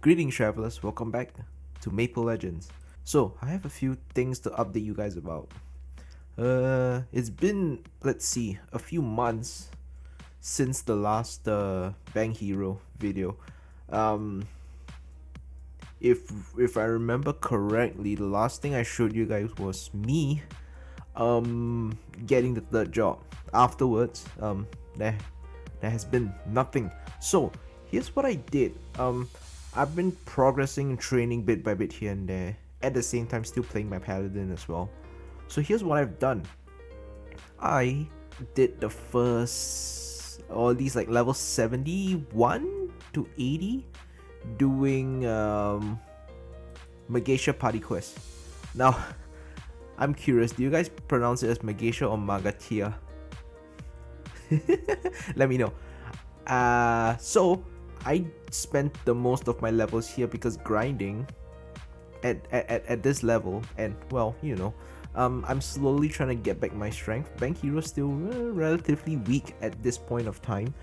Greetings travelers, welcome back to Maple Legends. So, I have a few things to update you guys about. Uh, it's been, let's see, a few months since the last uh, Bang Hero video. Um, if if I remember correctly, the last thing I showed you guys was me um getting the third job. Afterwards, um there there has been nothing. So here's what I did. Um I've been progressing and training bit by bit here and there. At the same time still playing my paladin as well. So here's what I've done. I did the first at least like level 71 to 80 doing um Mageisha party quest. Now I'm curious, do you guys pronounce it as Mageisha or Magatia? Let me know. Uh, so, I spent the most of my levels here because grinding at, at, at this level, and well, you know, um, I'm slowly trying to get back my strength. bank Hero still uh, relatively weak at this point of time.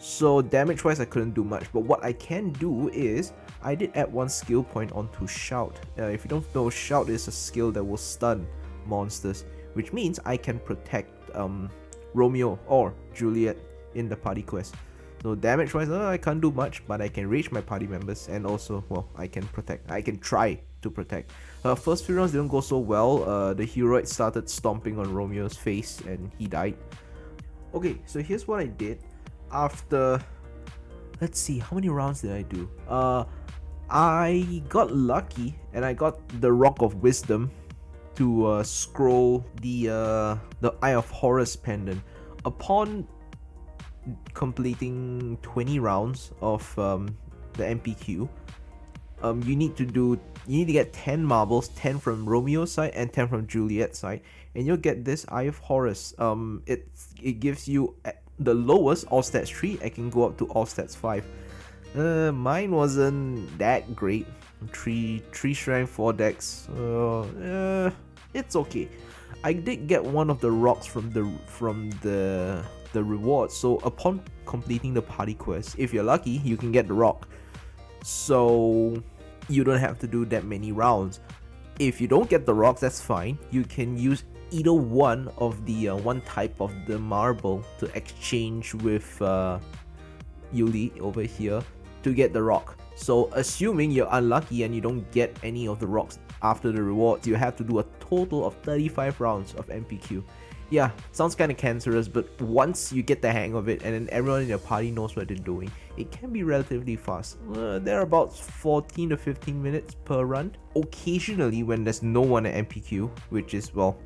So damage wise I couldn't do much but what I can do is I did add one skill point onto Shout. Uh, if you don't know Shout is a skill that will stun monsters which means I can protect um, Romeo or Juliet in the party quest. So damage wise I can't do much but I can reach my party members and also well I can protect. I can try to protect. Uh, first few rounds didn't go so well. Uh, the hero started stomping on Romeo's face and he died. Okay so here's what I did after let's see how many rounds did I do uh I got lucky and I got the rock of wisdom to uh, scroll the uh, the Eye of Horus pendant upon completing 20 rounds of um, the MPQ um, you need to do you need to get 10 marbles 10 from Romeo's side and 10 from Juliet's side. And you'll get this Eye of Horus. Um it it gives you the lowest all stats 3 I can go up to all stats 5 uh, mine wasn't that great. 3 3 strength 4 dex uh, uh, it's okay. I did get one of the rocks from the from the the reward so upon completing the party quest if you're lucky you can get the rock so you don't have to do that many rounds if you don't get the rocks that's fine you can use either one of the uh, one type of the marble to exchange with uh, Yuli over here to get the rock. So assuming you're unlucky and you don't get any of the rocks after the rewards, you have to do a total of 35 rounds of MPQ. Yeah, sounds kinda cancerous, but once you get the hang of it and then everyone in your party knows what they're doing, it can be relatively fast. Uh, they're about 14 to 15 minutes per run. Occasionally when there's no one at MPQ, which is, well,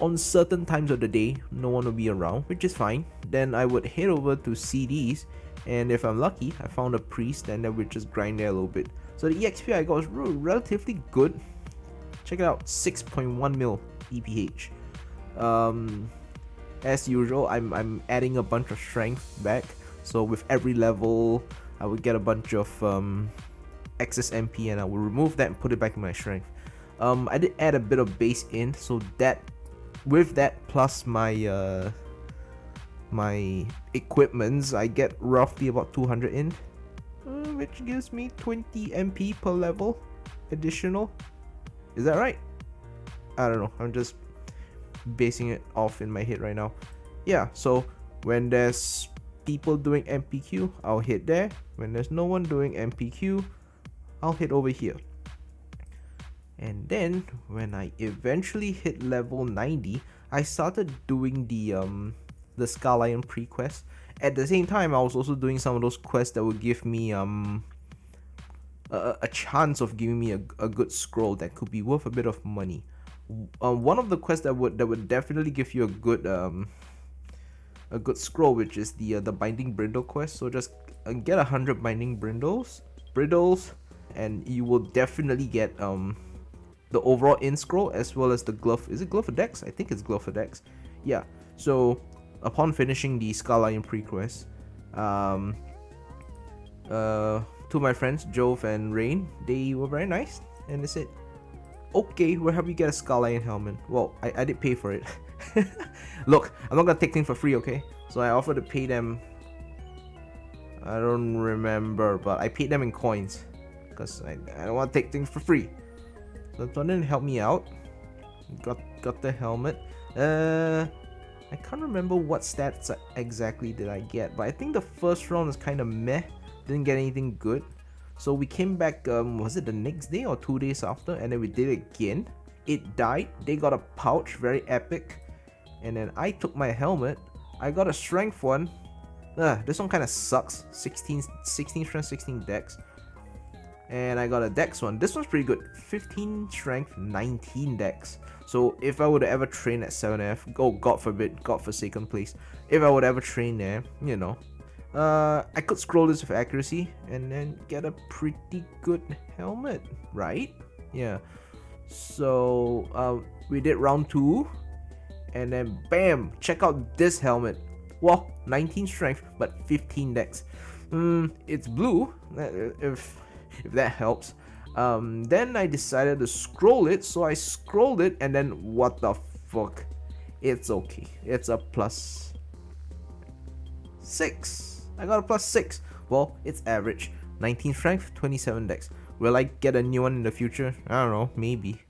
on certain times of the day no one will be around which is fine then I would head over to CDs and if I'm lucky I found a priest and then we just grind there a little bit so the EXP I got was relatively good check it out 6.1 mil EPH um, as usual I'm, I'm adding a bunch of strength back so with every level I would get a bunch of um, excess MP and I will remove that and put it back in my strength um, I did add a bit of base in so that with that plus my uh, my equipments, I get roughly about 200 in, uh, which gives me 20 MP per level additional. Is that right? I don't know. I'm just basing it off in my head right now. Yeah, so when there's people doing MPQ, I'll hit there. When there's no one doing MPQ, I'll hit over here and then when I eventually hit level 90 I started doing the um the Scallion pre-quest at the same time I was also doing some of those quests that would give me um a, a chance of giving me a, a good scroll that could be worth a bit of money um, one of the quests that would that would definitely give you a good um a good scroll which is the uh, the binding brindle quest. So just uh, get a hundred binding brindles bridles and you will definitely get um the overall in scroll as well as the glove is it glove dex? I think it's glove dex. Yeah so upon finishing the Scallion pre-quest um uh to my friends jove and rain they were very nice and they said okay we'll help you get a Scallion helmet well i, I did pay for it look i'm not gonna take things for free okay so i offered to pay them I don't remember, but I paid them in coins because I, I don't want to take things for free. So didn't help me out. Got got the helmet. Uh, I can't remember what stats exactly did I get, but I think the first round was kind of meh. Didn't get anything good. So we came back, um, was it the next day or two days after? And then we did it again. It died. They got a pouch, very epic. And then I took my helmet. I got a strength one. Uh, this one kind of sucks. 16, 16 strength, 16 dex. And I got a dex one. This one's pretty good. 15 strength, 19 dex. So if I would ever train at 7F, oh god forbid, god forsaken place. If I would ever train there, you know, uh, I could scroll this with accuracy and then get a pretty good helmet, right? Yeah. So uh, we did round two, and then bam, check out this helmet. Well, 19 strength, but 15 dex. Mm, it's blue, if if that helps. Um, then I decided to scroll it, so I scrolled it, and then what the fuck? It's okay. It's a plus six. I got a plus 6. Well, it's average. 19 strength, 27 dex. Will I get a new one in the future? I don't know, maybe.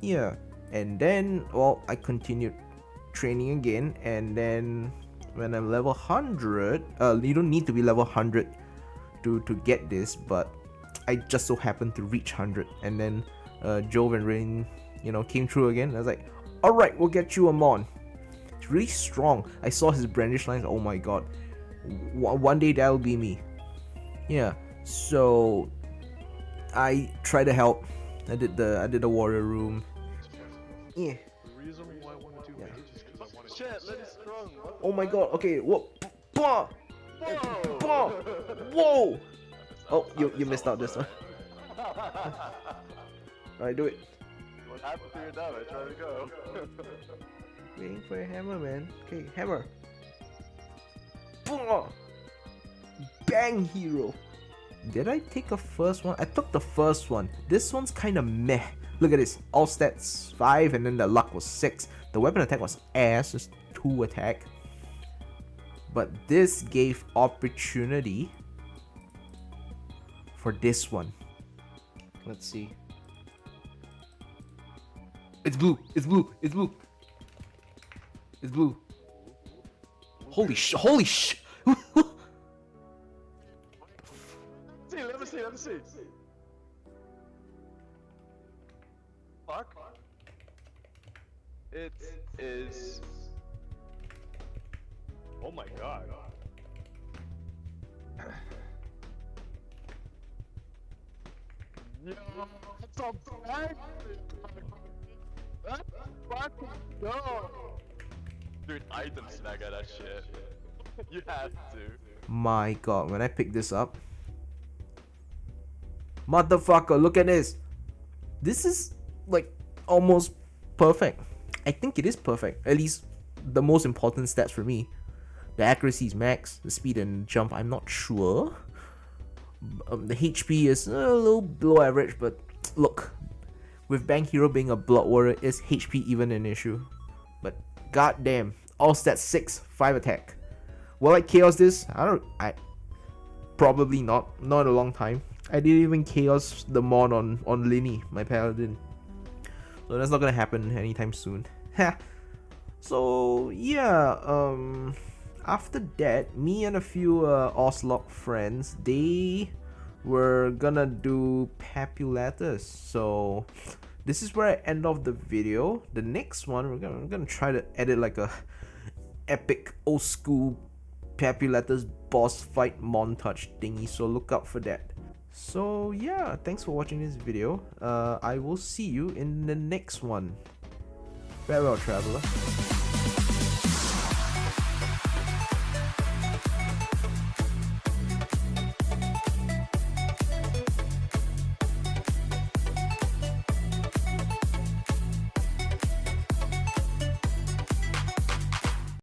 Yeah, and then, well, I continued training again, and then when I'm level 100, uh, you don't need to be level 100 to, to get this, but I just so happened to reach 100, and then uh, Jove and Rain, you know, came through again. I was like, alright, we'll get you a Mon really strong. I saw his brandish lines. Oh my god. one day that'll be me. Yeah. So I try to help. I did the I did the warrior room. Yeah. Oh my god. Okay. Whoa. Whoa. Whoa. Whoa. Oh, you you missed out this one. Alright, do it. To? Try to go. Waiting for a hammer, man. Okay, hammer. Boom! Bang hero. Did I take a first one? I took the first one. This one's kind of meh. Look at this. All stats 5 and then the luck was 6. The weapon attack was ass, just 2 attack. But this gave opportunity for this one. Let's see. It's blue. It's blue. It's blue. It's blue. Holy sh! Holy sh! see, let me see, let me see. Fuck. It is. Oh my god. Yo, it's a bag. What? Fucking go. Dude, item snag at that shit. you have to. My god, when I pick this up. Motherfucker, look at this. This is like almost perfect. I think it is perfect. At least the most important stats for me. The accuracy is max, the speed and jump, I'm not sure. Um, the HP is a little below average, but look, with Bank Hero being a Blood Warrior, is HP even an issue? God damn. All stats 6, 5 attack. Will I chaos this? I don't I probably not. Not in a long time. I didn't even chaos the mod on, on Linny, my paladin. So that's not gonna happen anytime soon. so yeah, um after that, me and a few uh, Oslok friends, they were gonna do Papulatus. So this is where I end off the video. The next one, we're gonna, we're gonna try to edit like a epic old school Papulatus boss fight montage thingy, so look out for that. So yeah, thanks for watching this video. Uh, I will see you in the next one. Farewell, traveler.